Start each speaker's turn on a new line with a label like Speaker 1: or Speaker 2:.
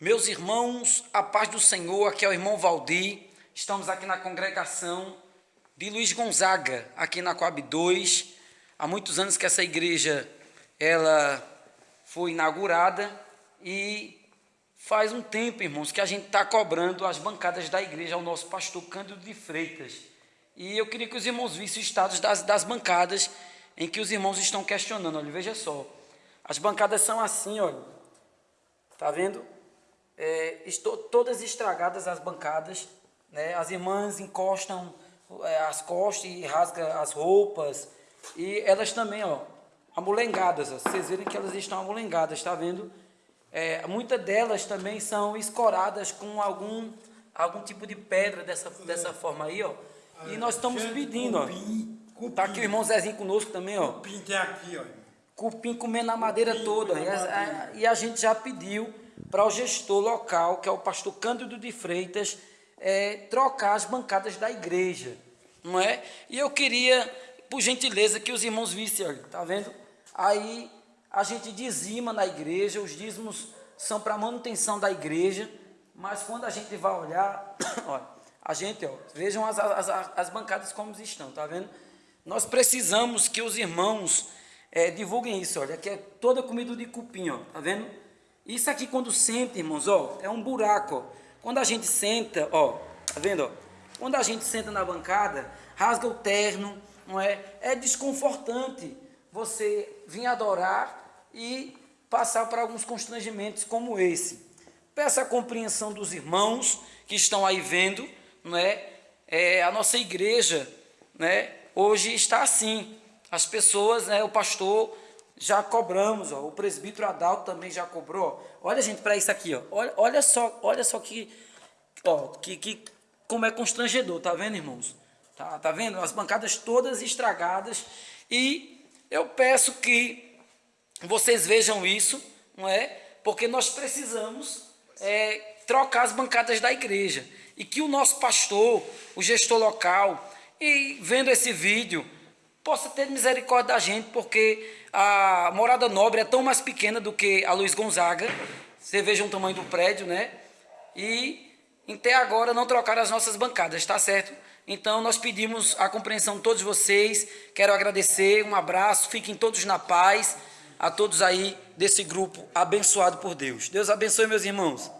Speaker 1: Meus irmãos, a paz do Senhor, aqui é o irmão Valdir. Estamos aqui na congregação de Luiz Gonzaga, aqui na Coab 2. Há muitos anos que essa igreja ela foi inaugurada e faz um tempo, irmãos, que a gente está cobrando as bancadas da igreja ao nosso pastor Cândido de Freitas. E eu queria que os irmãos vissem o estado das, das bancadas em que os irmãos estão questionando. Olha, veja só. As bancadas são assim, olha. Tá vendo? É, estou, todas estragadas as bancadas, né? As irmãs encostam é, as costas e rasgam as roupas. E elas também, ó, amolengadas, ó. Vocês verem que elas estão amolengadas, tá vendo? É, muitas delas também são escoradas com algum, algum tipo de pedra dessa, dessa forma aí, ó. E nós estamos pedindo, ó. Cupim. Tá aqui o irmão Zezinho conosco também, ó.
Speaker 2: Cupim tem aqui, ó.
Speaker 1: Cupim comendo a madeira toda. E a, e a, gente já pediu para o gestor local, que é o pastor Cândido de Freitas, é, trocar as bancadas da igreja, não é? E eu queria, por gentileza, que os irmãos vissem, olha, tá vendo? Aí a gente dizima na igreja, os dízimos são para manutenção da igreja, mas quando a gente vai olhar, olha, a gente, ó, vejam as, as, as bancadas como estão, tá vendo? Nós precisamos que os irmãos é, divulguem isso, olha, que é toda comida de cupim, ó, tá vendo? Isso aqui quando senta, irmãos, ó, é um buraco, ó. Quando a gente senta, ó, tá vendo, ó? Quando a gente senta na bancada, rasga o terno, não é? É desconfortante você vir adorar e passar por alguns constrangimentos como esse. Peça a compreensão dos irmãos que estão aí vendo, não é? é a nossa igreja, né? hoje está assim. As pessoas, né, o pastor já cobramos, ó, o presbítero Adalto também já cobrou. Olha, gente, para isso aqui, ó. Olha, olha só, olha só que, ó, que, que como é constrangedor, tá vendo, irmãos? Tá, tá vendo? As bancadas todas estragadas e eu peço que vocês vejam isso, não é? Porque nós precisamos é, trocar as bancadas da igreja e que o nosso pastor, o gestor local, e vendo esse vídeo, possa ter misericórdia da gente, porque a Morada Nobre é tão mais pequena do que a Luiz Gonzaga, você veja o tamanho do prédio, né? E até agora não trocaram as nossas bancadas, tá certo? Então nós pedimos a compreensão de todos vocês, quero agradecer, um abraço, fiquem todos na paz, a todos aí desse grupo abençoado por Deus. Deus abençoe meus irmãos.